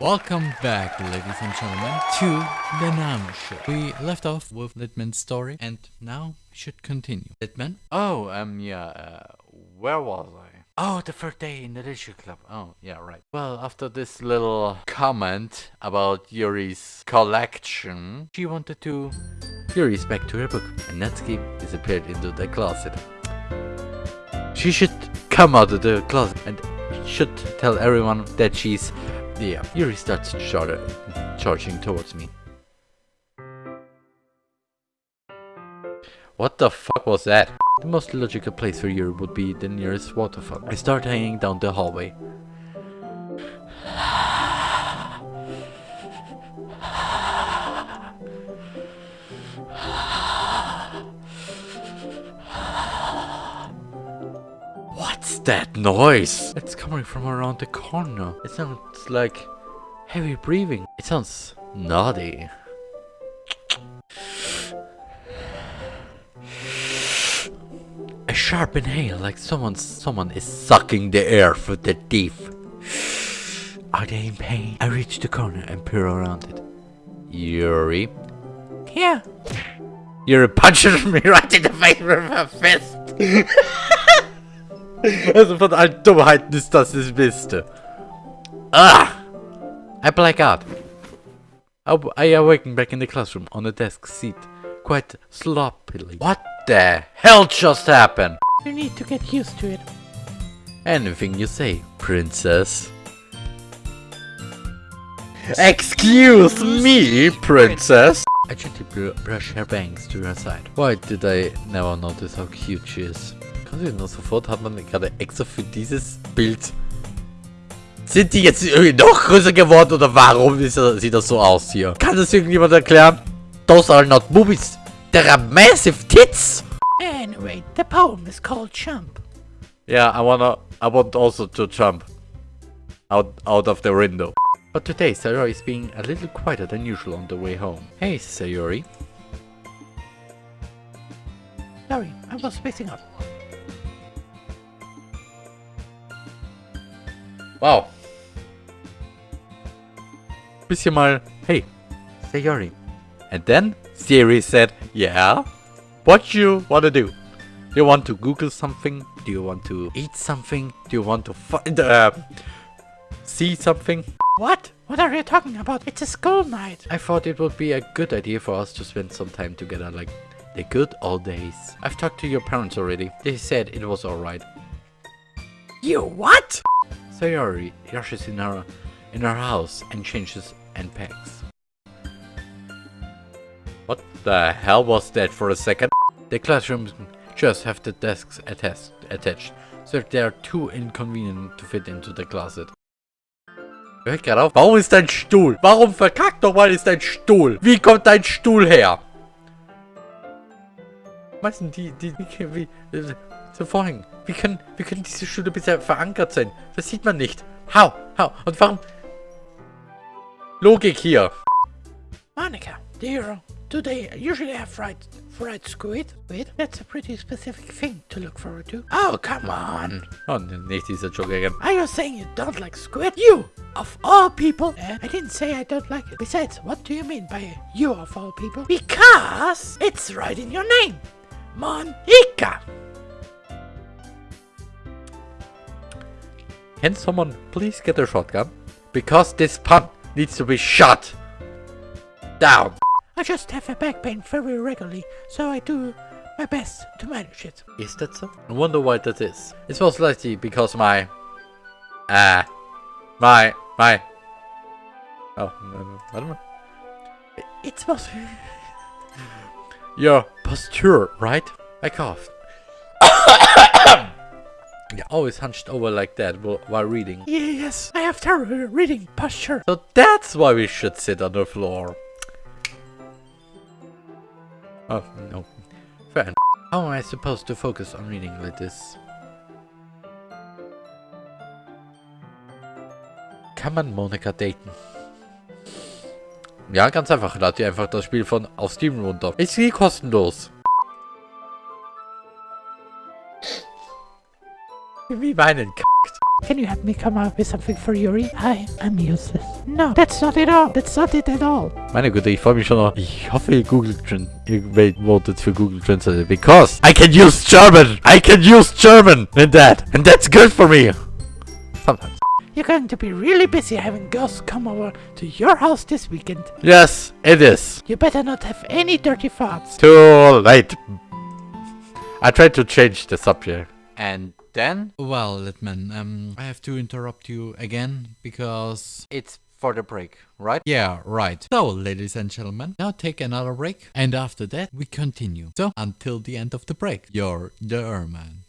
Welcome back, ladies and gentlemen, to the Nano Show. We left off with Litman's story, and now we should continue. Litman? Oh, um, yeah, uh, where was I? Oh, the third day in the literature club. Oh, yeah, right. Well, after this little comment about Yuri's collection, she wanted to... Yuri's back to her book, and Natsuki disappeared into the closet. She should come out of the closet and should tell everyone that she's... Yeah, Yuri starts char charging towards me. What the fuck was that? The most logical place for Yuri would be the nearest waterfall. I start hanging down the hallway. That noise? It's coming from around the corner. It sounds like heavy breathing. It sounds naughty. A sharp inhale like someone someone is sucking the air through their teeth. Are they in pain? I reach the corner and peer around it. Yuri? Yeah. Yuri punches me right in the face with her fist. also von allen Dummheiten ist das das Beste. Ah! I black out. I, awaken back in the classroom on a desk seat, quite sloppily. What the hell just happened? You need to get used to it. Anything you say, princess. Excuse me, princess. I gently br brush her bangs to her side. Why did I never notice how cute she is? Du nur sofort hat man gerade extra für dieses Bild. Sind die jetzt irgendwie noch größer geworden oder warum ist er, sieht das so aus hier? Kann das irgendjemand erklären? Those are not boobies. There are massive tits. Anyway, the poem is called Jump. Yeah, I wanna, I want also to jump out, out of the window. But today, Sayori is being a little quieter than usual on the way home. Hey, Sayori. Sorry, I was spacing out. Wow. Bisschen mal, hey, Sayori. And then Siri said, yeah, what you wanna do? Do you want to Google something? Do you want to eat something? Do you want to find, uh, see something? What? What are you talking about? It's a school night. I thought it would be a good idea for us to spend some time together like the good old days. I've talked to your parents already. They said it was alright. You what? Sayori rushes in her, in her house and changes and packs. What the hell was that for a second? The classrooms just have the desks attached, attached so they are too inconvenient to fit into the closet. Hör gerade auf. Warum ist dein Stuhl? Warum verkackt nochmal ist dein Stuhl? Wie kommt dein Stuhl her? Meisten die, die, die, wie, äh, so vorhin. Wie können, wie können diese Stühle bisher verankert sein? Das sieht man nicht. Hau, hau. Und warum? Logik hier. Monica, dear, do they usually have fried, fried squid? Squid? That's a pretty specific thing to look forward to. Oh, come on. Oh, nicht dieser Joke again. Are you saying you don't like squid? You, of all people. Eh? I didn't say I don't like it. Besides, what do you mean by you of all people? Because it's right in your name. Monika. Can someone please get a shotgun? Because this pun needs to be shot down. I just have a back pain very regularly, so I do my best to manage it. Is that so? I wonder why that is. It's most likely because my... Uh... My... My... Oh, I don't know. It's most... Your posture, right? I coughed. Yeah, always hunched over like that while reading. Yes, I have terrible reading posture. So that's why we should sit on the floor. Oh, no. Fair enough. How am I supposed to focus on reading like this? Come on, Monika daten? Ja, ganz einfach. Lad ihr einfach das Spiel von auf Steam runter. Ist nie kostenlos. Wie meinen kackt. Can you help me come up with something for Yuri? I am useless. No, that's not it all. That's not it at all. Meine Güte, ich freue mich schon noch. Ich hoffe, Google Tran ihr votet für Google Translate because I can use German. I can use German in that. And that's good for me. Sometimes. You're going to be really busy having girls come over to your house this weekend. Yes, it is. You better not have any dirty thoughts. Too late. I tried to change the subject. And then? Well, Litman, um, I have to interrupt you again because it's for the break, right? Yeah, right. So, ladies and gentlemen, now take another break. And after that, we continue. So, until the end of the break, you're the Erman.